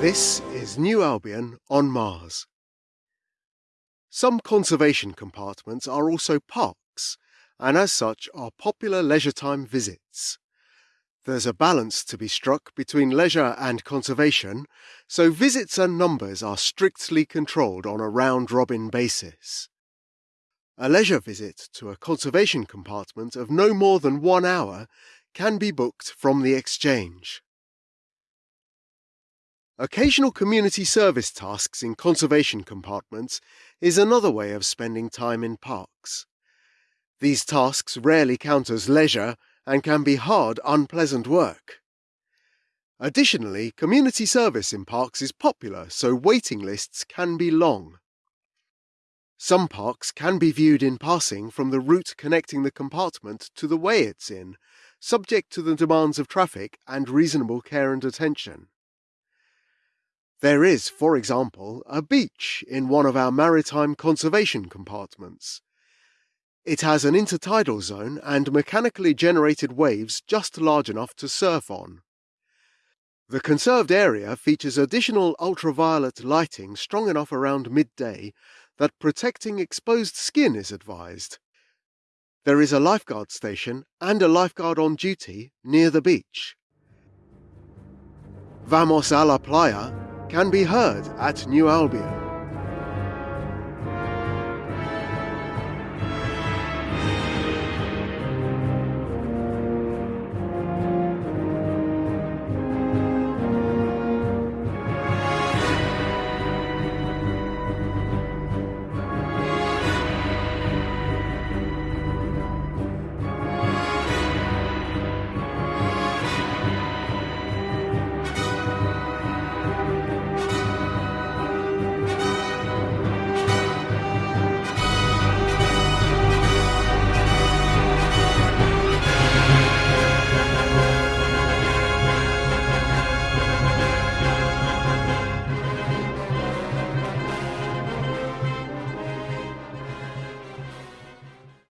This is New Albion on Mars. Some conservation compartments are also parks, and as such are popular leisure time visits. There's a balance to be struck between leisure and conservation, so visits and numbers are strictly controlled on a round-robin basis. A leisure visit to a conservation compartment of no more than one hour can be booked from the exchange. Occasional community service tasks in conservation compartments is another way of spending time in parks. These tasks rarely count as leisure and can be hard, unpleasant work. Additionally, community service in parks is popular, so waiting lists can be long. Some parks can be viewed in passing from the route connecting the compartment to the way it's in, subject to the demands of traffic and reasonable care and attention. There is, for example, a beach in one of our maritime conservation compartments. It has an intertidal zone and mechanically generated waves just large enough to surf on. The conserved area features additional ultraviolet lighting strong enough around midday that protecting exposed skin is advised. There is a lifeguard station and a lifeguard on duty near the beach. Vamos a la playa can be heard at New Albion.